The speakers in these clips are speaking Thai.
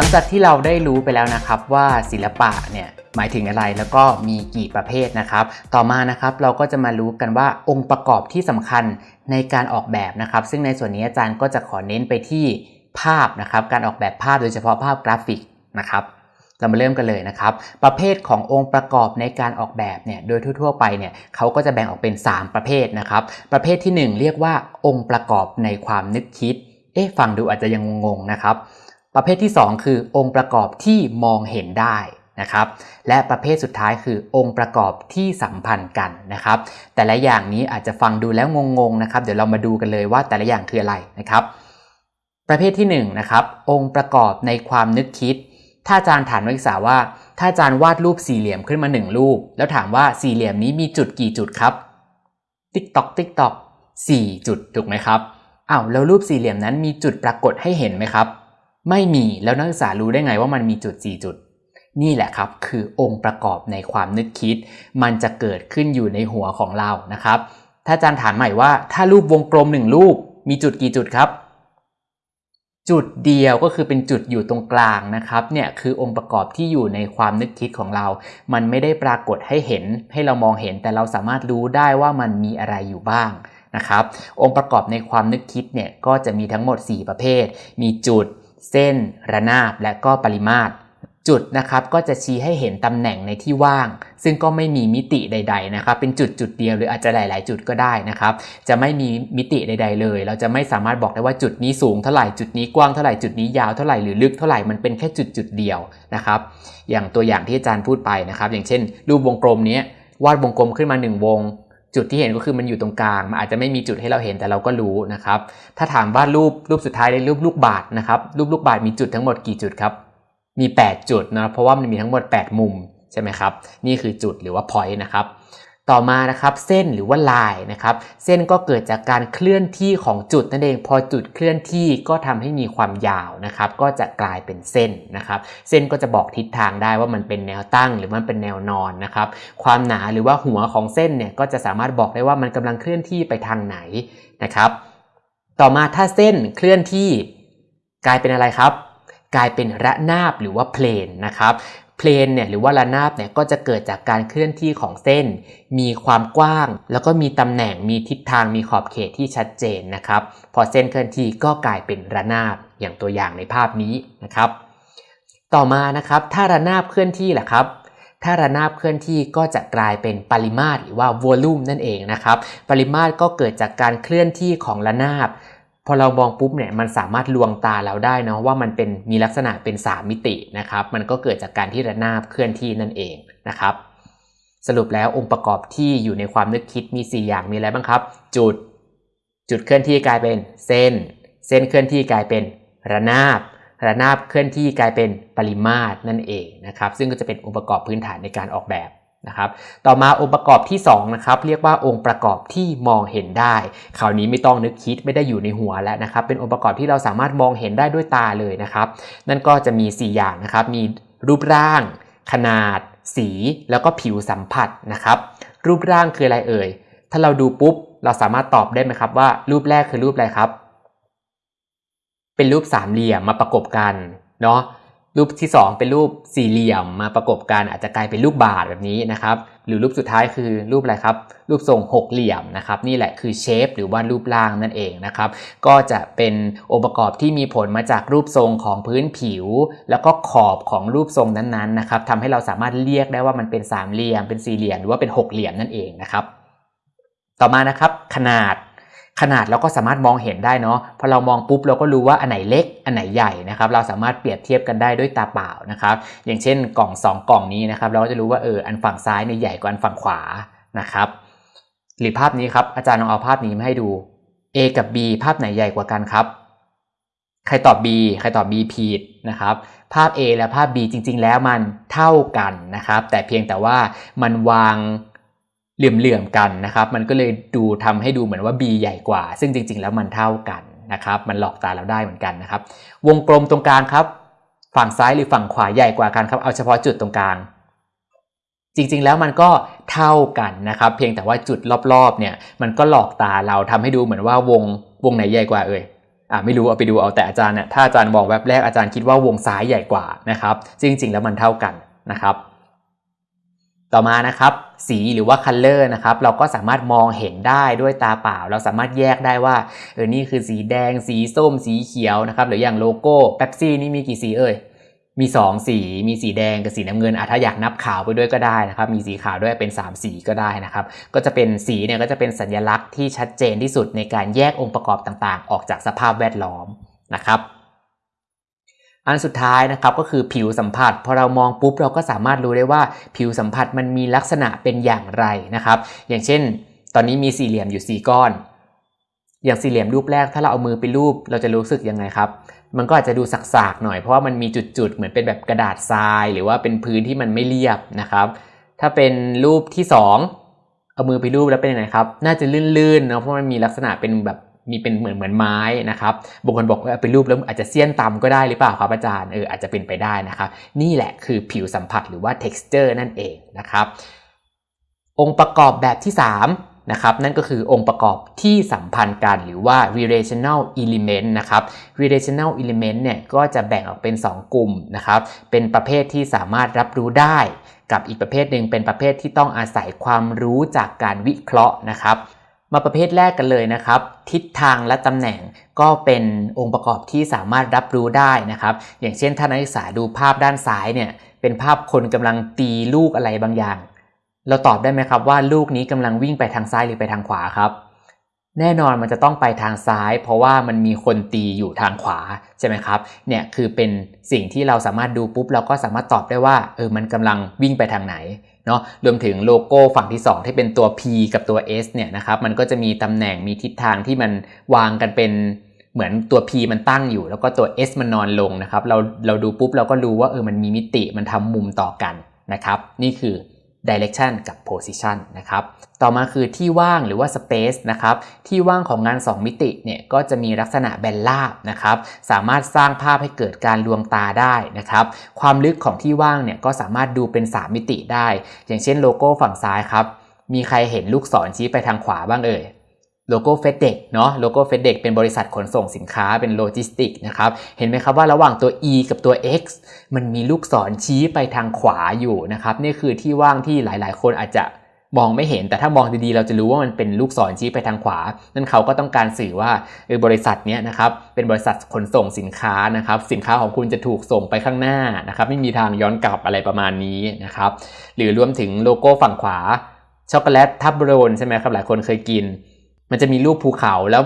ลังจากที่เราได้รู้ไปแล้วนะครับว่าศิลปะเนี่ยหมายถึงอะไรแล้วก็มีกี่ประเภทนะครับ ต่อมานะครับเราก็จะมารู้กันว่าองค์ประกอบที่สำคัญในการออกแบบนะครับ ซึ่งในส่วนนี้อาจารย์ก็จะขอเน้นไปที่ภาพนะครับ การออกแบบภาพโดยเฉพาะภาพกราฟิกนะครับเรามาเริ่มกันเลยนะครับ ประเภทขององค์ประกอบในการออกแบบเนี่ยโดยทั่วๆไปเนี่ยเขาก็จะแบ่งออกเป็น 3 ประเภทนะครับ ประเภทที่ 1 เรียกว่าองค์ประกอบในความนึกคิด เอ๊ะฟังดูอาจจะยังงงๆนะครับ ประเภทที่ 2 คือองค์ประกอบที่มองเห็นได้นะครับ และประเภทสุดท้ายคือองค์ประกอบที่สัมพันธ์กันนะครับ แต่ละอย่างนี้อาจจะฟังดูแล้วงงๆนะครับ เดี๋ยวเรามาดูกันเลยว่าแต่ละอย่างคืออะไรนะครับ ประเภทที่1นะครับ องค์ประกอบในความนึกคิด ถ้าอาจารย์ถามนักศึกษาว่า ถ้าอาจารย์วาดรูปสี่เหลี่ยมขึ้นมา 1 รูป แล้วถามว่าสี่เหลี่ยมนี้มีจุดกี่จุดครับ ติ๊กตอกติ๊กตอกสี่จุดถูกไหมครับอ้าวแล้วรูปสี่เหลี่ยมนั้นมีจุดปรากฏให้เห็นไหมครับ ไม่มีแล้วนักศึกษารู้ได้ไงว่ามันมีจุด 4 จุด นี่แหละครับ คือองค์ประกอบในความนึกคิด มันจะเกิดขึ้นอยู่ในหัวของเรานะครับ ถ้าอาจารย์ถามใหม่ว่า ถ้ารูปวงกลมหนึ่งรูป มีจุดกี่จุดครับ จุดเดียวก็คือเป็นจุดอยู่ตรงกลางนะครับเนี่ยคือองค์ประกอบที่อยู่ในความนึกคิดของเรา มันไม่ได้ปรากฏให้เห็น ให้เรามองเห็นแต่เราสามารถรู้ได้ว่ามันมีอะไรอยู่บ้างนะครับ องค์ประกอบในความนึกคิดเนี่ยก็จะมีทั้งหมด 4 ประเภท มีจุด เส้น ระนาบ และก็ปริมาตร จุดนะครับก็จะชี้ให้เห็นตำแหน่งในที่ว่าง ซึ่งก็ไม่มีมิติใด ๆ นะครับ เป็นจุดจุดเดียวหรืออาจจะหลาย ๆ จุดก็ได้นะครับ จะไม่มีมิติใด ๆ เลย เราจะไม่สามารถบอกได้ว่าจุดนี้สูงเท่าไหร่จุดนี้กว้างเท่าไหร่จุดนี้ยาวเท่าไหร่หรือลึกเท่าไหร่มันเป็นแค่จุดจุดเดียวนะครับ อย่างตัวอย่างที่อาจารย์พูดไปนะครับ อย่างเช่น รูปวงกลมนี้วาดวงกลมขึ้นมา 1 วง จุดที่เห็นก็คือมันอยู่ตรงกลาง มันอาจจะไม่มีจุดให้เราเห็นแต่เราก็รู้นะครับ ถ้าถามว่ารูปรูปสุดท้ายในรูปลูกบาศก์นะครับ รูปลูกบาศก์มีจุดทั้งหมดกี่จุดครับ มี 8 จุดนะเพราะว่ามันมีทั้งหมด 8 มุมใช่ไหมครับ นี่คือจุดหรือว่า point นะครับ ต่อมานะครับเส้นหรือว่าลายนะครับเส้นก็เกิดจากการเคลื่อนที่ของจุดนั่นเอง พอจุดเคลื่อนที่ก็ทำให้มีความยาวนะครับก็จะกลายเป็นเส้นนะครับเส้นก็จะบอกทิศทางได้ว่ามันเป็นแนวตั้ง หรือมันเป็นแนวนอนนะครับความหนาหรือว่าหัวของเส้นเนี่ยก็จะสามารถบอกได้ว่ามันกำลังเคลื่อนที่ไปทางไหนนะครับต่อมาถ้าเส้นเคลื่อนที่กลายเป็นอะไรครับ กลายเป็นระนาบหรือว่าเพลนนะครับ เพลนเนี่ยหรือว่าระนาบเนี่ยก็จะเกิดจากการเคลื่อนที่ของเส้น มีความกว้าง แล้วก็มีตำแหน่งมีทิศทางมีขอบเขตที่ชัดเจนนะครับ พอเส้นเคลื่อนที่ก็กลายเป็นระนาบอย่างตัวอย่างในภาพนี้นะครับ ต่อมานะครับถ้าระนาบเคลื่อนที่ล่ะครับถ้าระนาบเคลื่อนที่ก็จะกลายเป็นปริมาตรหรือว่า volume นั่นเองนะครับ ปริมาตรก็เกิดจากการเคลื่อนที่ของระนาบ พอเรามองปุ๊บเนี่ยมันสามารถลวงตาเราได้เนาะว่ามันเป็นมีลักษณะเป็น 3 มิตินะครับ มันก็เกิดจากการที่ระนาบเคลื่อนที่นั่นเองนะครับ สรุปแล้วองค์ประกอบที่อยู่ในความนึกคิดมี 4 อย่างมีอะไรบ้างครับ จุด จุดเคลื่อนที่กลายเป็นเส้น เส้นเคลื่อนที่กลายเป็นระนาบ ระนาบเคลื่อนที่กลายเป็นปริมาตรนั่นเองนะครับ ซึ่งก็จะเป็นองค์ประกอบพื้นฐานในการออกแบบ นะครับ ต่อมาองค์ประกอบที่2นะครับเรียกว่าองค์ประกอบที่มองเห็นได้ คราวนี้ไม่ต้องนึกคิดไม่ได้อยู่ในหัวแล้วนะครับ เป็นองค์ประกอบที่เราสามารถมองเห็นได้ด้วยตาเลยนะครับ นั่นก็จะมี 4 อย่างนะครับ มีรูปร่าง ขนาด สี แล้วก็ผิวสัมผัสนะครับ รูปร่างคืออะไรเอ่ย ถ้าเราดูปุ๊บ เราสามารถตอบได้ไหมครับว่า รูปแรกคือรูปอะไรครับ เป็นรูปสามเหลี่ยมมาประกบกันเนาะ รูปที่ 2 เป็นรูปสี่เหลี่ยมมาประกบกันอาจจะกลายเป็นรูปบาทแบบนี้นะครับ หรือรูปสุดท้ายคือรูปอะไรครับ รูปทรงหกเหลี่ยมนะครับ นี่แหละคือเชฟหรือว่ารูปร่างนั่นเองนะครับ ก็จะเป็นองค์ประกอบที่มีผลมาจากรูปทรงของพื้นผิว แล้วก็ขอบของรูปทรงนั้นๆนะครับทำให้เราสามารถเรียกได้ว่ามันเป็นสามเหลี่ยม เป็นสี่เหลี่ยมหรือว่าเป็นหกเหลี่ยมนั่นเองนะครับ ต่อมานะครับ ขนาด ขนาดเราก็สามารถมองเห็นได้เนาะพอเรามองปุ๊บเราก็รู้ว่าอันไหนเล็กอันไหนใหญ่นะครับเราสามารถเปรียบเทียบกันได้ด้วยตาเปล่านะครับอย่างเช่นกล่อง 2 กล่องนี้นะครับเราก็จะรู้ว่าเอออันฝั่งซ้ายเนี่ยใหญ่กว่าอันฝั่งขวานะครับหรือภาพนี้ครับอาจารย์ลองเอาภาพนี้มาให้ดู A กับ B ภาพไหนใหญ่กว่ากันครับ ใครตอบ B ใครตอบ B ผิดนะครับภาพ A และภาพ B จริง ๆ แล้วมันเท่ากันนะครับแต่เพียงแต่ว่ามันวาง เหลื่อมๆกันนะครับ มันก็เลยดูทำให้ดูเหมือนว่า B ใหญ่กว่า ซึ่งจริง ๆ แล้วมันเท่ากันนะครับ มันหลอกตาเราได้เหมือนกันนะครับ วงกลมตรงกลางครับ ฝั่งซ้ายหรือฝั่งขวาใหญ่กว่ากันครับ เอาเฉพาะจุดตรงกลาง จริงๆแล้วมันก็เท่ากันนะครับ เพียงแต่ว่าจุดรอบๆเนี่ย มันก็หลอกตาเราทำให้ดูเหมือนว่าวงวงไหนใหญ่กว่าเอ่ยอ่าไม่รู้เอาไปดูเอาแต่อาจารย์เนี่ยถ้าอาจารย์มองแวบแรกอาจารย์คิดว่าวงซ้ายใหญ่กว่านะครับ จริง ๆ แล้วมันเท่ากันนะครับ ต่อมานะครับ สีหรือว่า color นะครับ เราก็สามารถมองเห็นได้ด้วยตาเปล่า เราสามารถแยกได้ว่าเออนี่คือสีแดง สีส้ม สีเขียวนะครับ หรืออย่างโลโก้เป๊ปซี่นี่มีกี่สีเอ่ยมี 2 สี มีสีแดงกับสีน้ำเงินอะถ้าอยากนับขาวไปด้วยก็ได้นะครับ มีสีขาวด้วยเป็น 3 สีก็ได้นะครับ ก็จะเป็นสีเนี่ยก็จะเป็นสัญลักษณ์ที่ชัดเจนที่สุดในการแยกองค์ประกอบต่างๆ ออกจากสภาพแวดล้อมนะครับ อันสุดท้ายนะครับก็คือผิวสัมผัส พอเรามองปุ๊บเราก็สามารถรู้ได้ว่าผิวสัมผัสมันมีลักษณะเป็นอย่างไรนะครับ อย่างเช่น ตอนนี้มีสี่เหลี่ยมอยู่ 4 ก้อน อย่างสี่เหลี่ยมรูปแรกถ้าเราเอามือไปรูปเราจะรู้สึกยังไงครับมันก็อาจจะดูสักๆหน่อยเพราะว่ามันมีจุดๆเหมือนเป็นแบบกระดาษทราย หรือว่าเป็นพื้นที่มันไม่เรียบนะครับ ถ้าเป็นรูปที่ 2 เอามือไปรูปแล้วเป็นยังไงครับ น่าจะลื่นๆเนาะเพราะมันมีลักษณะเป็นแบบ มีเป็นเหมือนเหมือนไม้นะครับบางคนบอกว่าไปรูปแล้วอาจจะเสี้ยนตำก็ได้หรือเปล่าครับอาจารย์เอออาจจะเป็นไปได้นะครับ นี่แหละคือผิวสัมผัสหรือว่า texture นั่นเองนะครับ องค์ประกอบแบบที่ 3นะครับนั่นก็คือองค์ประกอบที่สัมพันธ์กันหรือว่า relational element นะครับ relational element เนี่ยก็จะแบ่งออกเป็น 2 กลุ่มนะครับเป็นประเภทที่สามารถรับรู้ได้ กับอีกประเภทหนึ่งเป็นประเภทที่ต้องอาศัยความรู้จากการวิเคราะห์นะครับ มาประเภทแรกกันเลยนะครับ ทิศทางและตำแหน่งก็เป็นองค์ประกอบที่สามารถรับรู้ได้นะครับ อย่างเช่นถ้านักศึกษาดูภาพด้านซ้ายเนี่ยเป็นภาพคนกำลังตีลูกอะไรบางอย่าง เราตอบได้ไหมครับว่าลูกนี้กำลังวิ่งไปทางซ้ายหรือไปทางขวาครับ แน่นอนมันจะต้องไปทางซ้าย เพราะว่ามันมีคนตีอยู่ทางขวาใช่ไหมครับเนี่ยคือเป็นสิ่งที่เราสามารถดูปุ๊บเราก็สามารถตอบได้ว่าเออมันกำลังวิ่งไปทางไหนเนาะรวมถึงโลโก้ฝั่งที่ 2 ที่เป็นตัว P กับตัว S เนี่ยนะครับมันก็จะมีตำแหน่งมีทิศทางที่มันวางกันเป็นเหมือนตัว P มันตั้งอยู่ แล้วก็ตัว S มันนอนลงนะครับเราเราดูปุ๊บเราก็รู้ว่าเออมันมีมิติมันทำมุมต่อกันนะครับ นี่คือ direction กับ position นะครับ ต่อมาคือที่ว่างหรือว่า space นะครับ ที่ว่างของงาน 2 มิติเนี่ยก็จะมีลักษณะแบนราบนะครับ สามารถสร้างภาพให้เกิดการลวงตาได้นะครับ ความลึกของที่ว่างเนี่ยก็สามารถดูเป็น 3 มิติได้ อย่างเช่นโลโก้ฝั่งซ้ายครับ มีใครเห็นลูกศรชี้ไปทางขวาบ้างเอ่ย โลโก้ FedEx เนาะโลโก้ FedEx เป็นบริษัทขนส่งสินค้าเป็นโลจิสติกส์นะครับเห็นไหมครับว่าระหว่างตัว e กับตัว x มันมีลูกศรชี้ไปทางขวาอยู่นะครับนี่คือที่ว่างที่หลายๆ คนอาจจะมองไม่เห็นแต่ถ้ามองดีๆ เราจะรู้ว่ามันเป็นลูกศรชี้ไปทางขวา นั่นเขาก็ต้องการสื่อว่าเออบริษัทนี้นะครับเป็นบริษัทขนส่งสินค้านะครับสินค้าของคุณจะถูกส่งไปข้างหน้านะครับไม่มีทางย้อนกลับอะไรประมาณนี้นะครับหรือรวมถึงโลโก้ฝั่งขวาช็อกโกแลตทับโรนใช่ไหมครับหลายคนเคยกิน มันจะมีรูปภูเขาแล้ว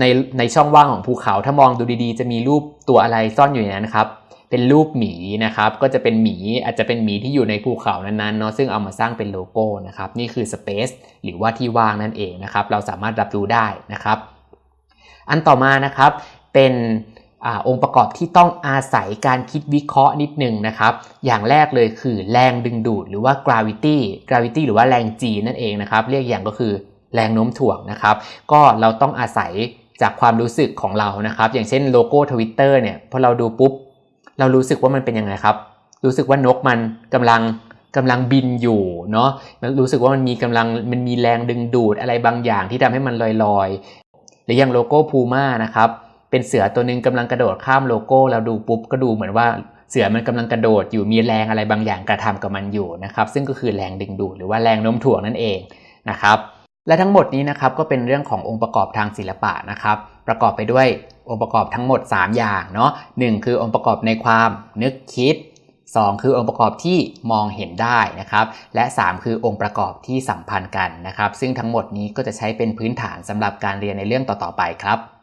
ในในช่องว่างของภูเขา ถ้ามองดูดีๆ จะมีรูปตัวอะไรซ่อนอยู่ในนั้นครับ เป็นรูปหมีนะครับ ก็จะเป็นหมีอาจจะเป็นหมีที่อยู่ในภูเขานั้นๆเนาะซึ่งเอามาสร้างเป็นโลโก้นะครับ นี่คือ Space หรือว่าที่ว่างนั่นเองนะครับ เราสามารถรับรู้ได้นะครับ อันต่อมานะครับเป็นอองค์ประกอบที่ต้องอาศัยการคิดวิเคราะห์นิดนึงนะครับ อย่างแรกเลยคือแรงดึงดูดหรือว่า gravity gravity หรือว่าแรง G นั่นเองนะครับ เรียกอย่างก็คือ แรงโน้มถ่วงนะครับ ก็เราต้องอาศัยจากความรู้สึกของเรานะครับ อย่างเช่นโลโก้ทวิตเตอร์เนี่ยพอเราดูปุ๊บ เรารู้สึกว่ามันเป็นยังไงครับ รู้สึกว่านกมันกำลังกำลังบินอยู่เนาะรู้สึกว่ามันมีกำลังมันมีแรงดึงดูดอะไรบางอย่างที่ทำให้มันลอยๆ หรืออย่างโลโก้พูม่านะครับเป็นเสือตัวหนึ่งกำลังกระโดดข้ามโลโก้เราดูปุ๊บก็ดูเหมือนว่าเสือมันกำลังกระโดดอยู่มีแรงอะไรบางอย่างกระทำกับมันอยู่นะครับ ซึ่งก็คือแรงดึงดูดหรือว่าแรงโน้มถ่วงนั่นเองนะครับ และทั้งหมดนี้นะครับก็เป็นเรื่องขององค์ประกอบทางศิลปะนะครับ ประกอบไปด้วยองค์ประกอบทั้งหมด 3 อย่างเนาะหคือองค์ประกอบในความนึกคิด 2 คือองค์ประกอบที่มองเห็นได้นะครับ และ 3 คือองค์ประกอบที่สัมพันธ์กันนะครับ ซึ่งทั้งหมดนี้ก็จะใช้เป็นพื้นฐานสำหรับการเรียนในเรื่องต่อๆไปครับ